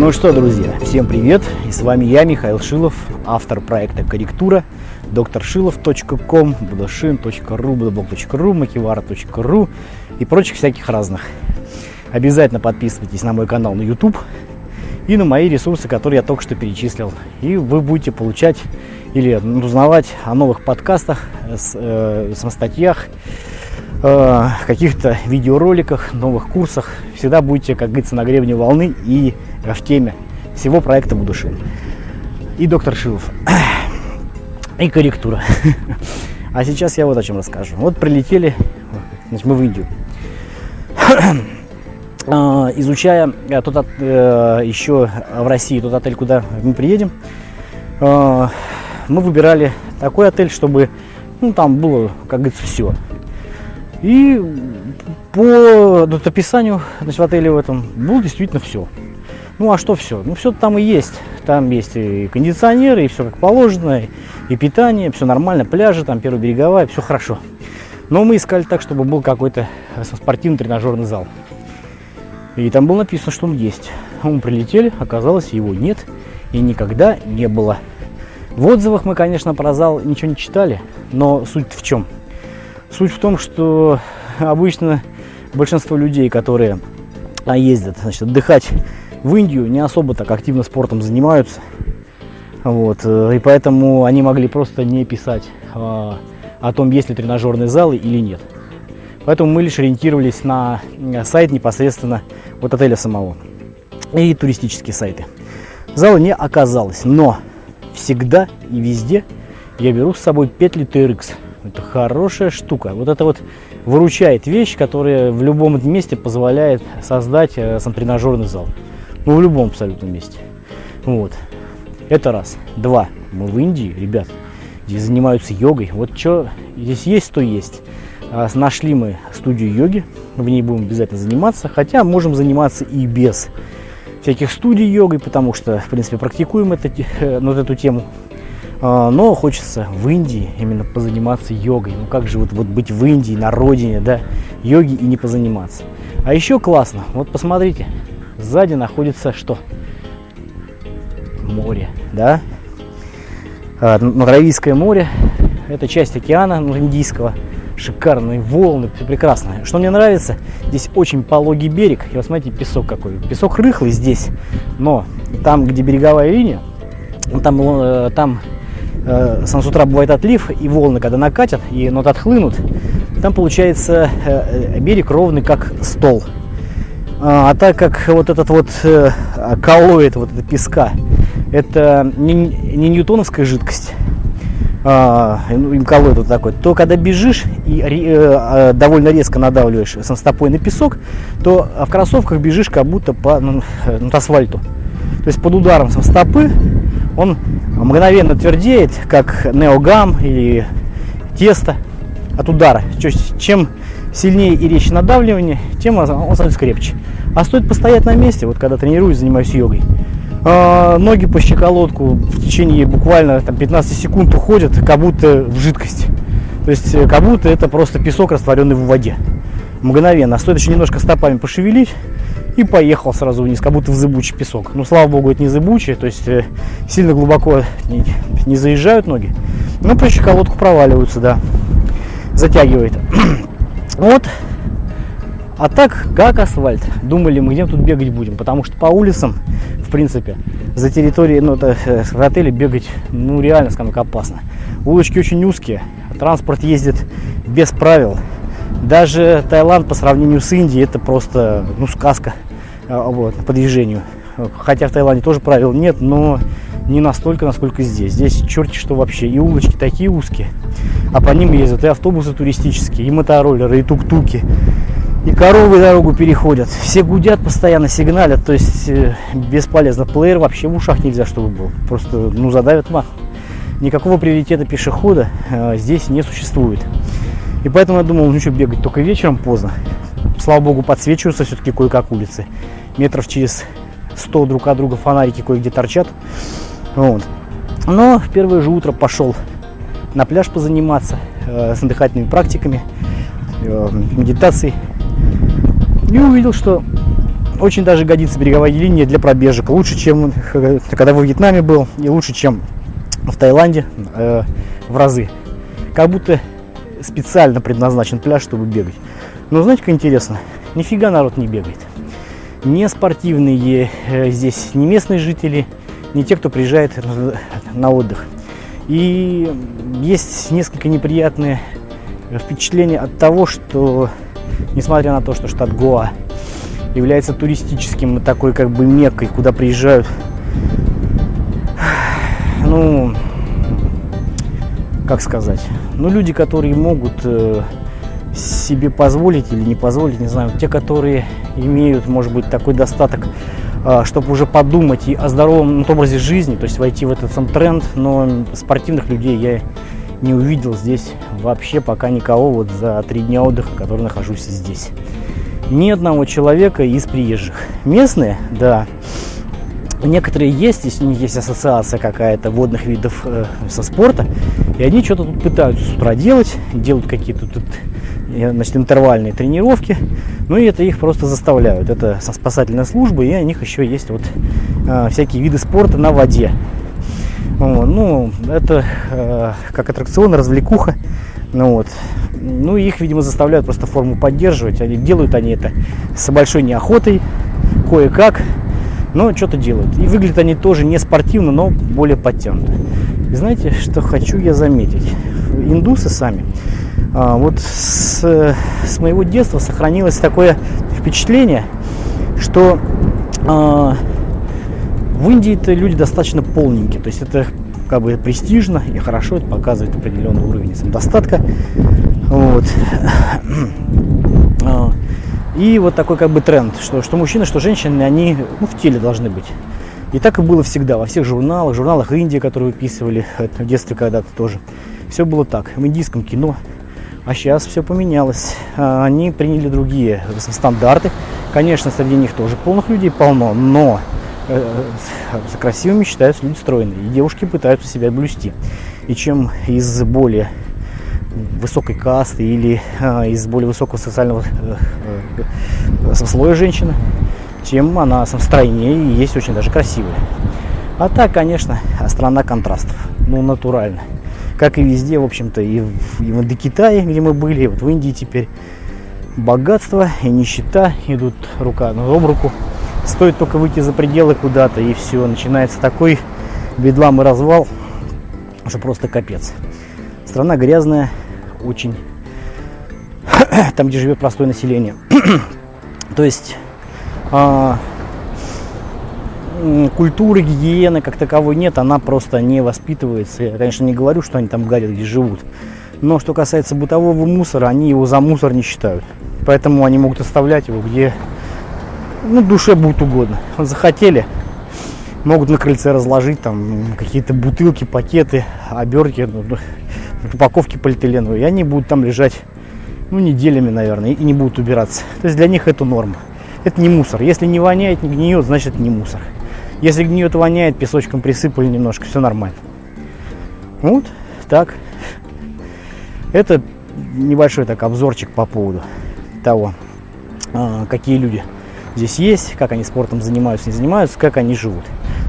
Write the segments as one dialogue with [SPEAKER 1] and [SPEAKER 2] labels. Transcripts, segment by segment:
[SPEAKER 1] Ну что, друзья, всем привет! И с вами я, Михаил Шилов, автор проекта «Корректура», докторшилов.ком, budashin.ru, budablog.ru, makivara.ru и прочих всяких разных. Обязательно подписывайтесь на мой канал на YouTube и на мои ресурсы, которые я только что перечислил. И вы будете получать или узнавать о новых подкастах, э, самостатьях, э, каких-то видеороликах, новых курсах. Всегда будете, как говорится, на гребне волны и в теме всего проекта Будушин. И доктор Шилов. И корректура. А сейчас я вот о чем расскажу. Вот прилетели, значит, мы в Индию. А, изучая э, тот, э, еще в России тот отель, куда мы приедем, э, мы выбирали такой отель, чтобы ну, там было, как говорится, все. И по вот, описанию значит, в отеле в этом было действительно все. Ну а что все? Ну все там и есть. Там есть и кондиционеры, и все как положено, и питание, все нормально, пляжи, там первая береговая, все хорошо. Но мы искали так, чтобы был какой-то спортивный тренажерный зал. И там было написано, что он есть. Мы прилетели, оказалось, его нет и никогда не было. В отзывах мы, конечно, про зал ничего не читали, но суть в чем? Суть в том, что обычно большинство людей, которые а, ездят значит, отдыхать в Индию, не особо так активно спортом занимаются. Вот, э, и поэтому они могли просто не писать а, о том, есть ли тренажерные залы или нет. Поэтому мы лишь ориентировались на сайт непосредственно вот отеля самого и туристические сайты. Зала не оказалось, но всегда и везде я беру с собой петли TRX. Это хорошая штука. Вот это вот выручает вещь, которая в любом месте позволяет создать э, сам тренажерный зал. Ну, в любом абсолютно месте. Вот. Это раз. Два. Мы в Индии, ребят, здесь занимаются йогой. Вот что здесь есть, то есть. А, нашли мы студию йоги, в ней будем обязательно заниматься, хотя можем заниматься и без всяких студий йогой, потому что, в принципе, практикуем это, э, вот эту тему. А, но хочется в Индии именно позаниматься йогой. Ну как же вот, вот быть в Индии, на родине, да, йоги и не позаниматься. А еще классно, вот посмотрите, сзади находится что? Море, да? А, Аравийское море, это часть океана Индийского шикарные волны, все прекрасно. Что мне нравится, здесь очень пологий берег. И вот смотрите, песок какой. Песок рыхлый здесь, но там, где береговая линия, там, э, там э, сам с утра бывает отлив, и волны, когда накатят, и ну, вот отхлынут, там получается э, э, берег ровный, как стол. А, а так как вот этот вот э, колоид, вот эта песка, это не, не ньютоновская жидкость, а, им колоид вот такой, то когда бежишь и э, довольно резко надавливаешь сам стопой на песок, то в кроссовках бежишь как будто по ну, ну, асфальту. То есть под ударом стопы он мгновенно твердеет, как неогам или тесто от удара. Чем сильнее и резче надавливание, тем он становится крепче. А стоит постоять на месте, вот когда тренируюсь, занимаюсь йогой, а, ноги по щеколотку в течение буквально там, 15 секунд уходят, как будто в жидкость. То есть, э, как будто это просто песок, растворенный в воде. Мгновенно. А стоит еще немножко стопами пошевелить, и поехал сразу вниз, как будто в зыбучий песок. Ну, слава богу, это не зыбучий, то есть э, сильно глубоко не, не заезжают ноги. Но по щеколотку проваливаются, да. Затягивает. вот а так, как асфальт. Думали мы, где тут бегать будем, потому что по улицам, в принципе, за территорией ну, это, э, в отеле бегать, ну, реально, скажем так, опасно. Улочки очень узкие, транспорт ездит без правил. Даже Таиланд по сравнению с Индией, это просто, ну, сказка вот, по движению. Хотя в Таиланде тоже правил нет, но не настолько, насколько здесь. Здесь черти что вообще. И улочки такие узкие, а по ним ездят и автобусы туристические, и мотороллеры, и тук-туки и коровы дорогу переходят. Все гудят постоянно, сигналят, то есть э, бесполезно. Плеер вообще в ушах нельзя, чтобы был. Просто, ну, задавят мах. Никакого приоритета пешехода э, здесь не существует. И поэтому я думал, ну что, бегать только вечером поздно. Слава богу, подсвечиваются все-таки кое-как улицы. Метров через 100 друг от друга фонарики кое-где торчат. Вот. Но в первое же утро пошел на пляж позаниматься э, с дыхательными практиками, э, медитацией и увидел, что очень даже годится береговая линия для пробежек. Лучше, чем э, когда во Вьетнаме был, и лучше, чем в Таиланде э, в разы. Как будто специально предназначен пляж, чтобы бегать. Но знаете, как интересно? Нифига народ не бегает. Не спортивные э, здесь, не местные жители, не те, кто приезжает на отдых. И есть несколько неприятные впечатления от того, что, несмотря на то, что штат Гоа является туристическим такой как бы меккой, куда приезжают, ну, как сказать, ну, люди, которые могут э, себе позволить или не позволить, не знаю, те, которые имеют, может быть, такой достаток, э, чтобы уже подумать и о здоровом образе жизни, то есть войти в этот сам тренд, но спортивных людей я не увидел здесь вообще пока никого вот за три дня отдыха, который нахожусь здесь. Ни одного человека из приезжих. Местные, да, некоторые есть, если у них есть ассоциация какая-то водных видов э, со спорта, и они что-то тут пытаются с утра делать, делают какие-то тут э, значит, интервальные тренировки, ну и это их просто заставляют. Это спасательная служба, и у них еще есть вот э, всякие виды спорта на воде. Ну, это э, как аттракцион, развлекуха. Ну вот. Ну, их, видимо, заставляют просто форму поддерживать. Они делают они это с большой неохотой, кое-как, но что-то делают. И выглядят они тоже не спортивно, но более подтянуто. И знаете, что хочу я заметить? Индусы сами. А, вот с, с моего детства сохранилось такое впечатление, что а, в Индии это люди достаточно полненькие, то есть это как бы престижно и хорошо, это показывает определенный уровень самодостатка. Вот. И вот такой как бы тренд, что, что мужчины, что женщины, они ну, в теле должны быть. И так и было всегда, во всех журналах, журналах Индии, которые выписывали в детстве когда-то тоже. Все было так, в индийском кино. А сейчас все поменялось. А, они приняли другие стандарты. Конечно, среди них тоже полных людей полно, но Э, за красивыми считаются люди стройные. И девушки пытаются себя блюсти. И чем из более высокой касты или э, из более высокого социального э, э, слоя женщины, тем она стройнее и есть очень даже красивая. А так, конечно, страна контрастов. Ну, натурально. Как и везде, в общем-то, и в, и в Индокитае, где мы были, и вот в Индии теперь богатство и нищета идут рука на об руку. Стоит только выйти за пределы куда-то, и все, начинается такой бедлам и развал, что просто капец. Страна грязная, очень. Там, где живет простое население. То есть а, культуры, гигиены как таковой нет, она просто не воспитывается. Я, конечно, не говорю, что они там гадят, где живут. Но что касается бытового мусора, они его за мусор не считают. Поэтому они могут оставлять его где ну, душе будет угодно. Захотели, могут на крыльце разложить там какие-то бутылки, пакеты, обертки, ну, ну, упаковки полиэтиленовые, и они будут там лежать, ну, неделями, наверное, и не будут убираться. То есть для них это норма. Это не мусор. Если не воняет, не гниет, значит не мусор. Если гниет, воняет, песочком присыпали немножко, все нормально. Вот так. Это небольшой так обзорчик по поводу того, а, какие люди здесь есть, как они спортом занимаются, не занимаются, как они живут.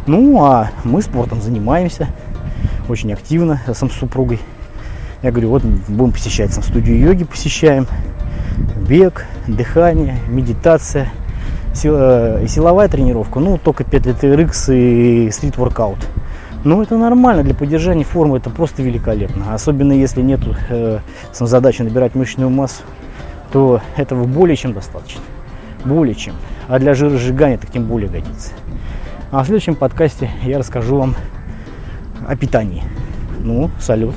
[SPEAKER 1] Ну, а мы спортом занимаемся очень активно сам с супругой. Я говорю, вот будем посещать сам студию йоги, посещаем. Бег, дыхание, медитация, э, силовая тренировка. Ну, только 5 лет RX и стрит-воркаут. Ну, это нормально для поддержания формы, это просто великолепно. Особенно если нет э, задачи набирать мышечную массу, то этого более чем достаточно. Более чем а для жиросжигания так тем более годится. А в следующем подкасте я расскажу вам о питании. Ну, салют.